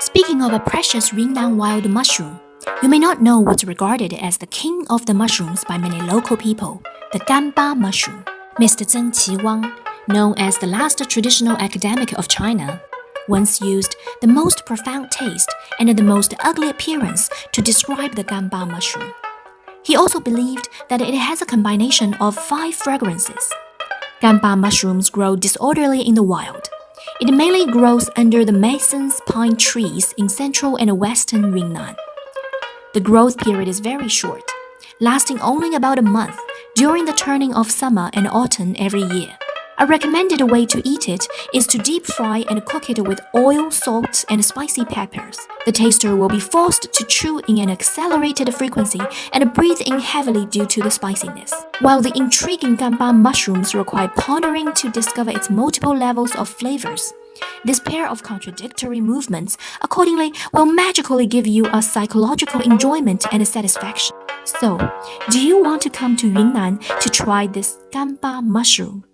Speaking of a precious Yunnan wild mushroom, you may not know what's regarded as the king of the mushrooms by many local people, the ganba mushroom. Mr. Zengqi Wang, known as the last traditional academic of China, once used the most profound taste and the most ugly appearance to describe the ganba mushroom. He also believed that it has a combination of five fragrances. Ganba mushrooms grow disorderly in the wild. It mainly grows under the Masson's pine trees in central and western Yunnan. The growth period is very short, lasting only about a month during the turning of summer and autumn every year. A recommended way to eat it is to deep fry and cook it with oil, salt, and spicy peppers. The taster will be forced to chew in an accelerated frequency and breathe in heavily due to the spiciness. While the intriguing ganba mushrooms require pondering to discover its multiple levels of flavors, this pair of contradictory movements accordingly will magically give you a psychological enjoyment and satisfaction. So, do you want to come to Yunnan to try this ganba mushroom?